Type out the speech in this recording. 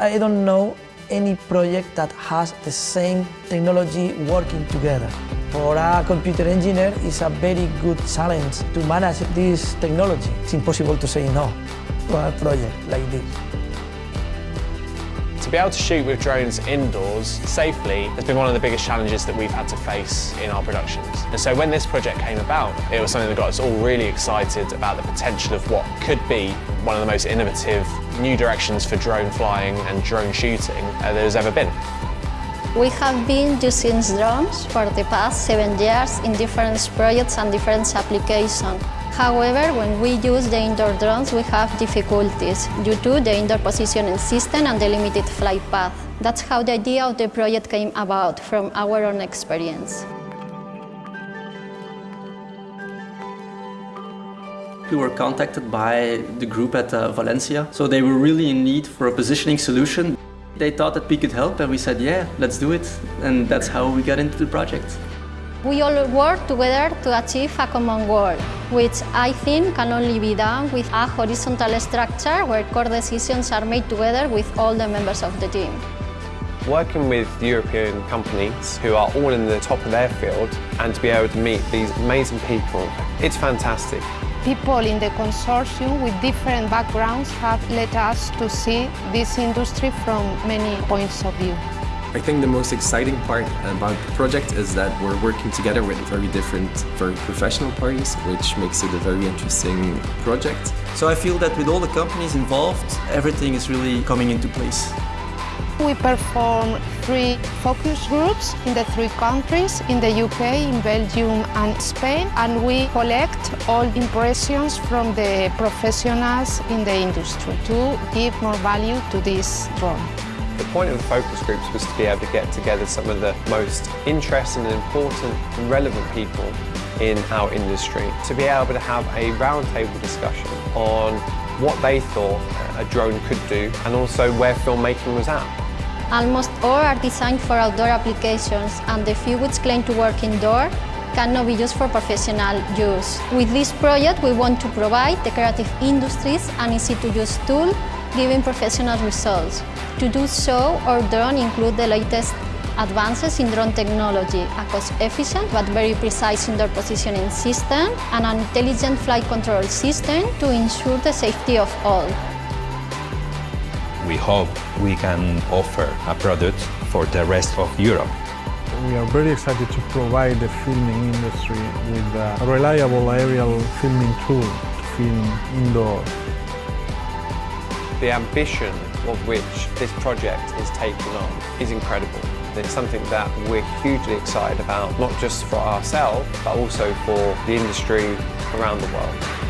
I don't know any project that has the same technology working together. For a computer engineer, it's a very good challenge to manage this technology. It's impossible to say no to a project like this. Be able to shoot with drones indoors safely has been one of the biggest challenges that we've had to face in our productions. And so when this project came about, it was something that got us all really excited about the potential of what could be one of the most innovative new directions for drone flying and drone shooting uh, there's ever been. We have been using drones for the past seven years in different projects and different applications. However, when we use the indoor drones, we have difficulties due to the indoor positioning system and the limited flight path. That's how the idea of the project came about, from our own experience. We were contacted by the group at uh, Valencia, so they were really in need for a positioning solution. They thought that we could help and we said, yeah, let's do it. And that's how we got into the project. We all work together to achieve a common goal, which I think can only be done with a horizontal structure where core decisions are made together with all the members of the team. Working with European companies who are all in the top of their field and to be able to meet these amazing people, it's fantastic. People in the consortium with different backgrounds have led us to see this industry from many points of view. I think the most exciting part about the project is that we're working together with very different, very professional parties, which makes it a very interesting project. So I feel that with all the companies involved, everything is really coming into place. We perform three focus groups in the three countries, in the UK, in Belgium and Spain, and we collect all impressions from the professionals in the industry to give more value to this drone. The point of the focus groups was to be able to get together some of the most interesting and important and relevant people in our industry to be able to have a roundtable discussion on what they thought a drone could do and also where filmmaking was at. Almost all are designed for outdoor applications and the few which claim to work indoor cannot be used for professional use. With this project we want to provide the creative industries an easy-to-use tool giving professional results. To do so, our drone include the latest advances in drone technology, a cost-efficient but very precise indoor positioning system, and an intelligent flight control system to ensure the safety of all. We hope we can offer a product for the rest of Europe. We are very excited to provide the filming industry with a reliable aerial filming tool to film indoors. The ambition of which this project is taking on is incredible. It's something that we're hugely excited about, not just for ourselves, but also for the industry around the world.